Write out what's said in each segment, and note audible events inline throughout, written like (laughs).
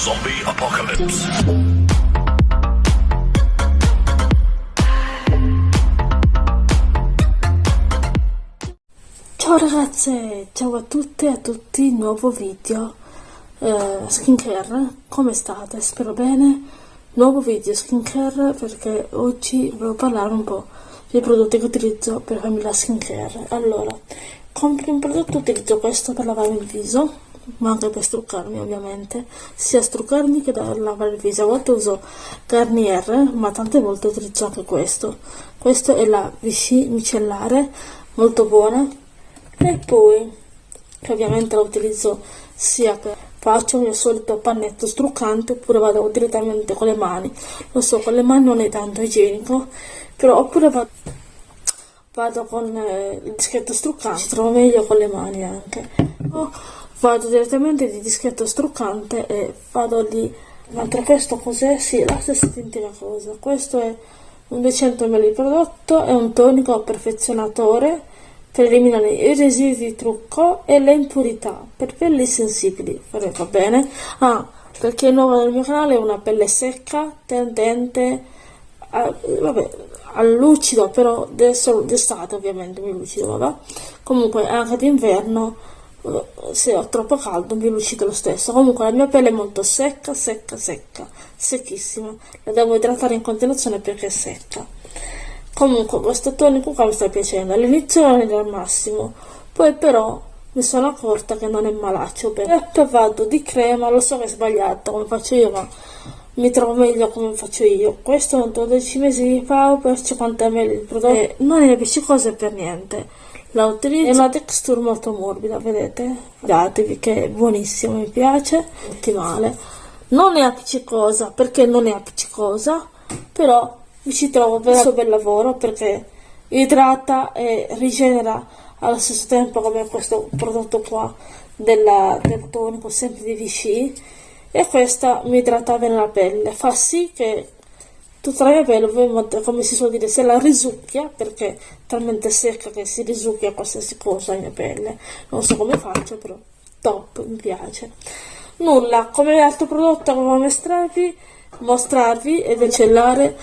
Zombie Apocalypse. Ciao ragazze, ciao a tutte e a tutti, nuovo video eh, skincare, come state? Spero bene, nuovo video skincare perché oggi volevo parlare un po' dei prodotti che utilizzo per farmi la skincare. Allora, come primo prodotto utilizzo questo per lavare il viso, ma anche per struccarmi ovviamente, sia struccarmi che lavare il viso. A volte uso Garnier, ma tante volte utilizzo anche questo. Questo è la Vichy micellare, molto buona. E poi, che ovviamente la utilizzo sia per faccio il mio solito pannetto struccante oppure vado direttamente con le mani. Lo so, con le mani non è tanto igienico, però oppure vado, vado con eh, il dischetto struccante, trovo meglio con le mani anche. O vado direttamente di dischetto struccante e vado lì. Mentre questo cos'è? Sì, la stessa identica cosa. Questo è un 200 ml di prodotto, è un tonico perfezionatore per eliminare i residui di trucco e le impurità per pelli sensibili. Va bene? Ah, per chi è nuovo nel mio canale è una pelle secca, tendente, a, vabbè, al lucido, però d'estate ovviamente mi lucido, vabbè. Comunque anche d'inverno se ho troppo caldo mi lucido lo stesso. Comunque la mia pelle è molto secca, secca, secca, secchissima. La devo idratare in continuazione perché è secca. Comunque questo tonico qua mi sta piacendo. All'inizio non era al massimo, poi però mi sono accorta che non è malaccio. E poi vado di crema, lo so che è sbagliato come faccio io, ma mi trovo meglio come faccio io. Questo è un 12 mesi fa per 50 ml di prodotto e non è appiccicoso per niente. La utilizzo, è una texture molto morbida, vedete? Datevi che è buonissimo, mi piace, ottimale. Non è appiccicosa perché non è appiccicosa, però mi ci trovo per il suo bel lavoro perché idrata e rigenera allo stesso tempo come questo prodotto qua della, del tonico sempre di Vichy e questa mi idrata bene la pelle. Fa sì che tutta la mia pelle come si suol dire se la risucchia perché è talmente secca che si risucchia qualsiasi cosa la mia pelle. Non so come faccio però top mi piace. Nulla come altro prodotto come mostrarvi mostrarvi e decellare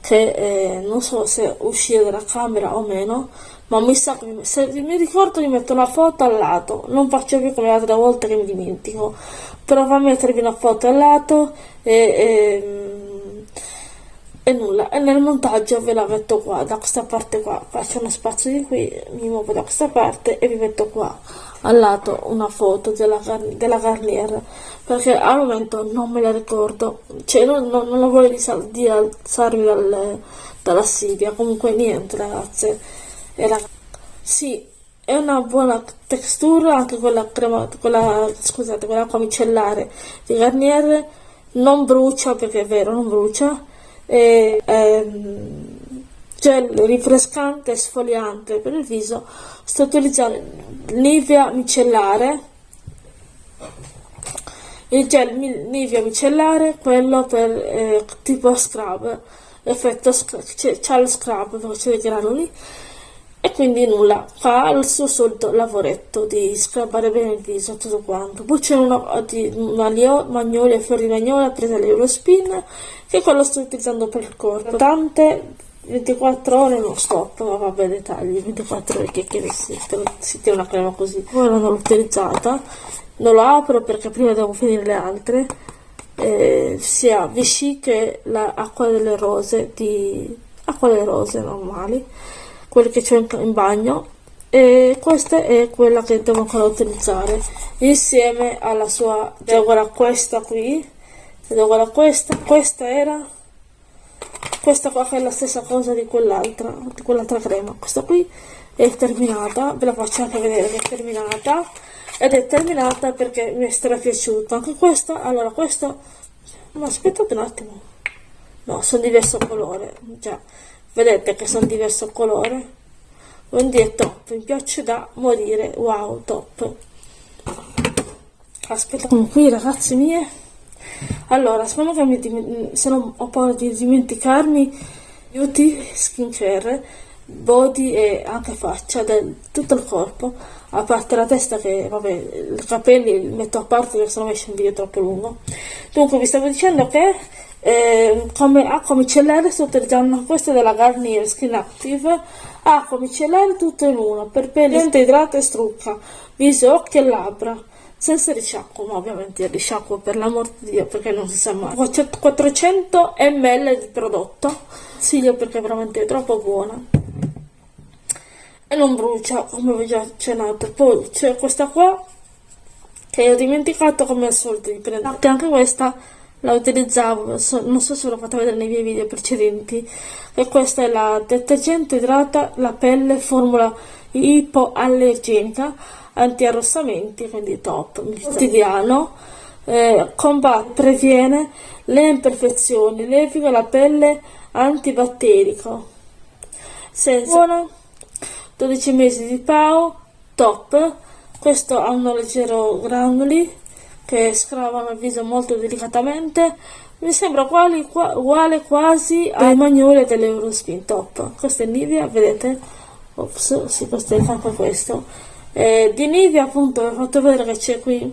che eh, non so se uscire dalla camera o meno ma mi sa che se mi ricordo mi metto una foto al lato. Non faccio più come le altre volte che mi dimentico. Però fa mettervi una foto al lato e, e, e, nulla. E nel montaggio ve la metto qua da questa parte qua. Faccio uno spazio di qui mi muovo da questa parte e vi metto qua al lato una foto della, della Garnier. Perché al momento non me la ricordo. Cioè non, non, non la voglio di alzarmi dal, dalla Silvia comunque niente ragazze era, sì è una buona textura anche quella crema quella scusate quella qua micellare di Garnier. Non brucia perché è vero non brucia. E, ehm, gel rinfrescante e sfoliante per il viso. Sto utilizzando Nivea micellare. Il gel Nivea micellare quello per eh, tipo scrub effetto c'è lo scrub faccio i granuli e quindi nulla. Fa il suo solito lavoretto di scrabare bene il viso tutto quanto. Poi c'è una di magnolia fiori magnolia presa all'Eurospin che quello sto utilizzando per il corpo. Tante 24 ore non stop, ma vabbè dettagli, 24 ore che, che si, si tiene una crema così. Ora non l'ho utilizzata, non lo apro perché prima devo finire le altre, eh, sia Vichy che l'acqua delle rose, di acqua delle rose normali, quelle che c'è in, bagno, e questa è quella che devo ancora utilizzare, insieme alla sua, devo guardare questa qui, devo guardare questa, questa era questa qua che è la stessa cosa di quell'altra di quell'altra crema. Questa qui è terminata ve la faccio anche vedere è terminata ed è terminata perché mi è strapiaciuta anche questa allora questo ma aspettate un attimo. No sono diverso colore già vedete che sono diverso colore quindi è top mi piace da morire wow top aspetta qui ragazzi mie allora, secondo che mi, se non ho paura di dimenticarmi, beauty, skincare, body e anche faccia, del tutto il corpo. a parte la testa che, vabbè, i capelli li metto a parte perché sennò esce un video troppo lungo. Dunque vi stavo dicendo che come acqua micellare sto utilizzando questa della Garnier Skin Active, acqua micellare tutto in uno, per pelle idrata e strucca, viso, occhi e labbra senza risciacquo, ma ovviamente il risciacquo per l'amor di Dio perché non si sa mai. 400 ml di prodotto, consiglio perché è veramente troppo buona e non brucia come vi ho già accennato. Poi c'è questa qua che ho dimenticato come al solito di prendere. Anche questa la utilizzavo, non so se l'ho fatta vedere nei miei video precedenti, e questa è la detergente idrata la pelle formula ipoallergenica anti-arrossamenti, quindi top, quotidiano, eh, combatte, previene le imperfezioni, leviga la pelle antibatterico, senza buona, 12 mesi di PAO, top, questo ha un leggero granuli che scravano il viso molto delicatamente, mi sembra uguale, uguale quasi ai magnoli dell'Eurospin Top, questo è Nivea, vedete? Ops, si questo è anche questo. Eh, di Nivea appunto vi ho fatto vedere che c'è qui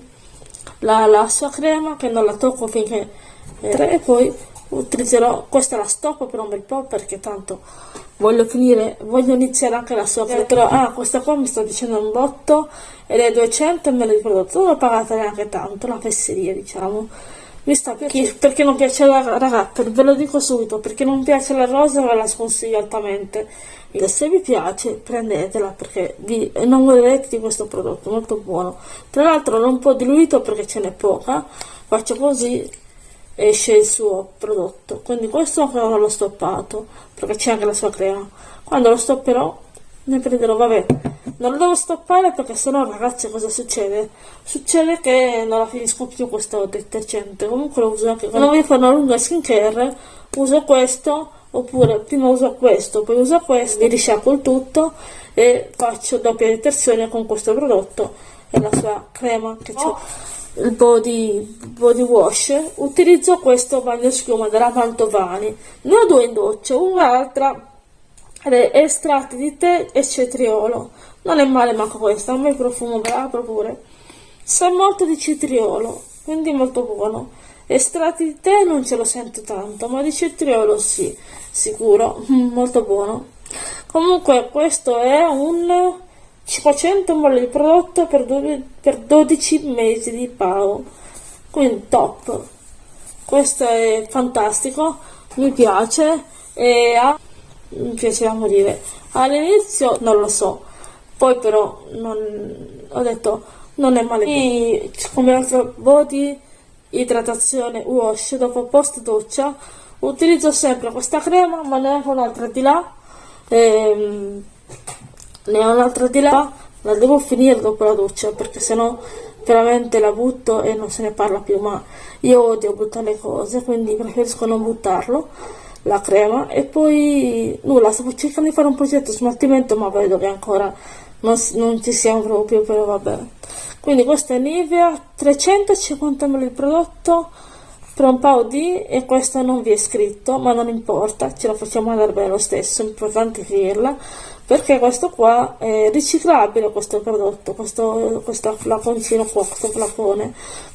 la, la, sua crema che non la tocco finché eh, e poi utilizzerò questa la stoppo per un bel po' perché tanto voglio finire voglio iniziare anche la sua crema ah questa qua mi sta dicendo un botto ed è 200 ml di prodotto non l'ho pagata neanche tanto la fesseria diciamo. Mi sta perché, perché non piace la ragazza ve lo dico subito perché non piace la rosa ve la sconsiglio altamente. Se vi piace prendetela perché vi innamorerete di questo prodotto molto buono. Tra l'altro non un po' diluito perché ce n'è poca. Faccio così esce il suo prodotto. Quindi questo non l'ho stoppato perché c'è anche la sua crema. Quando lo stopperò ne prenderò vabbè non lo devo stoppare perché sennò ragazzi cosa succede? Succede che non la finisco più questo detergente. Comunque lo uso anche quando voglio fare una lunga skincare uso questo oppure prima uso questo poi uso questo mi risciacquo il tutto e faccio doppia detersione con questo prodotto e la sua crema che ho il body, body wash utilizzo questo bagno schiuma della Mantovani. Ne ho due in doccia un'altra estratti di tè e cetriolo. Non è male manco questa a me profumo bravo pure. Sa molto di cetriolo quindi molto buono. Estratti di tè non ce lo sento tanto ma di cetriolo sì sicuro (laughs) molto buono. Comunque questo è un 500 ml di prodotto per, per 12 mesi di PAO quindi top. Questo è fantastico mi piace e ha, mi piace da morire. All'inizio non lo so poi però non, ho detto non è male. E come altro body idratazione wash dopo post doccia utilizzo sempre questa crema ma ne ho un'altra di là. Ehm, ne ho un'altra di là la devo finire dopo la doccia perché sennò veramente la butto e non se ne parla più ma io odio buttare le cose quindi preferisco non buttarlo la crema e poi nulla stavo cercando di fare un progetto smaltimento ma vedo che ancora non, non ci siamo proprio però vabbè quindi questa è Nivea 350 ml di prodotto per un paio di e questo non vi è scritto ma non importa ce la facciamo andare bene lo stesso è importante finirla perché questo qua è riciclabile questo prodotto questo, questo flaconcino qua questo flacone.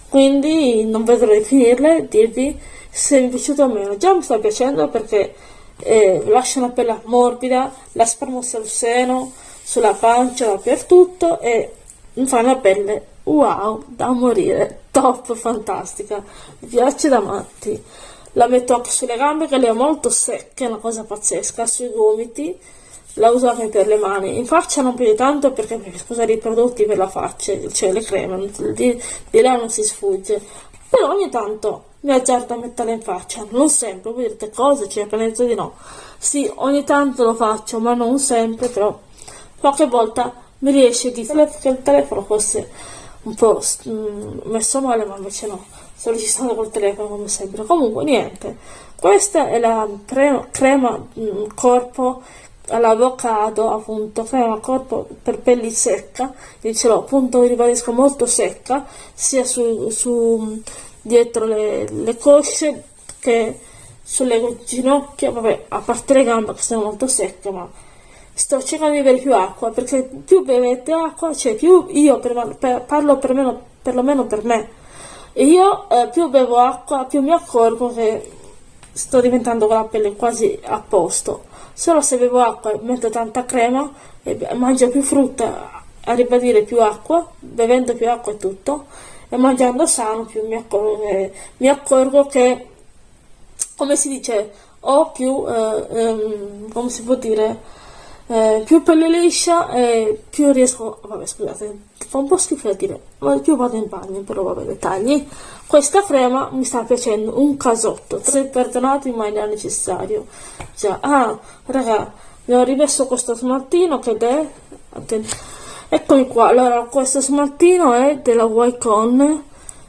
Quindi non vedrò di finirle e dirvi se mi è piaciuto o meno. Già mi sta piacendo perché eh, lascia una pelle morbida la sparmo sul seno sulla pancia dappertutto e mi fa una pelle wow da morire. Top fantastica. Mi piace da matti. La metto anche sulle gambe che le ho molto secche è una cosa pazzesca sui gomiti la uso anche per le mani. In faccia non più di tanto perché preferisco usare i prodotti per la faccia cioè le creme di, di là non si sfugge. Però ogni tanto mi azzardo a metterla in faccia non sempre voi direte cosa c'è penso di no. Sì ogni tanto lo faccio ma non sempre però qualche volta mi riesce di che il telefono fosse un po' mm, messo male ma invece no. Sto registrando col telefono come sempre. Comunque niente. Questa è la crema, crema mm, corpo all'avocado appunto crema corpo per pelli secca io ce l'ho appunto ribadisco molto secca sia su, su dietro le, le cosce che sulle ginocchia vabbè a parte le gambe che sono molto secche ma sto cercando di bere più acqua perché più bevete acqua, cioè più io per, per, parlo per meno, perlomeno per me, io eh, più bevo acqua più mi accorgo che sto diventando con la pelle quasi a posto. Solo se bevo acqua e metto tanta crema e mangio più frutta, a ribadire più acqua, bevendo più acqua e tutto, e mangiando sano più mi accorgo che, mi accorgo che come si dice, ho più, eh, ehm, come si può dire, eh, più pelle liscia e più riesco, vabbè scusate, fa un po' schifo da dire, ma più vado in bagno, però vabbè dettagli. Questa crema mi sta piacendo un casotto, se perdonati ma è necessario. Già, ah, raga, mi ho rimesso questo smaltino che è, eccomi qua, allora questo smaltino è della Wycon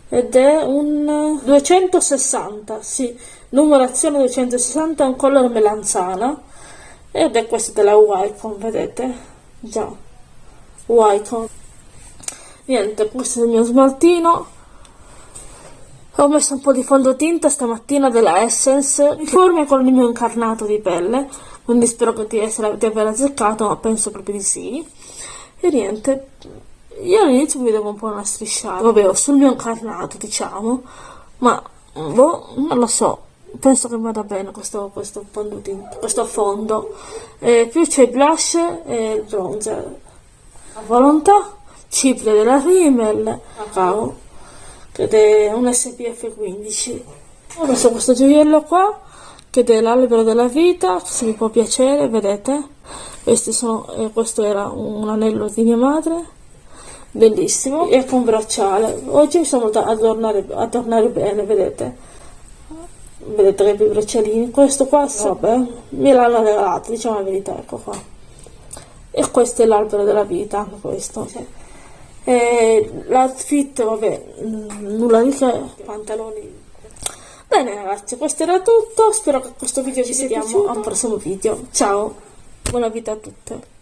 ed è un 260, sì, numerazione 260, un colore melanzana ed è questo della Wycon, vedete? Già, Wycon. Niente, questo è il mio smaltino. Ho messo un po' di fondotinta stamattina della Essence, mi forma con il mio incarnato di pelle, quindi spero di, essere, di aver azzeccato, ma penso proprio di sì. E niente, io all'inizio mi vedevo un po' una strisciata, vabbè, sul mio incarnato, diciamo, ma boh, non lo so, penso che vada bene questo, questo, fondo, questo fondo. E più c'è il blush e il bronzer. La volontà, ciple della Rimmel, cacao, ed è un SPF 15. Ho messo questo gioiello qua, che è l'albero della vita, se vi può piacere, vedete? Sono, eh, questo era un anello di mia madre bellissimo e con bracciale oggi sono venuta a tornare, a tornare bene vedete vedete che i braccialini questo qua vabbè me l'hanno regalato diciamo la verità ecco qua. E questo è l'albero della vita anche questo l'outfit vabbè nulla di che. Pantaloni. Bene ragazzi questo era tutto. Spero che questo video ci sia piaciuto. A un prossimo video. Ciao. Buona vita a tutte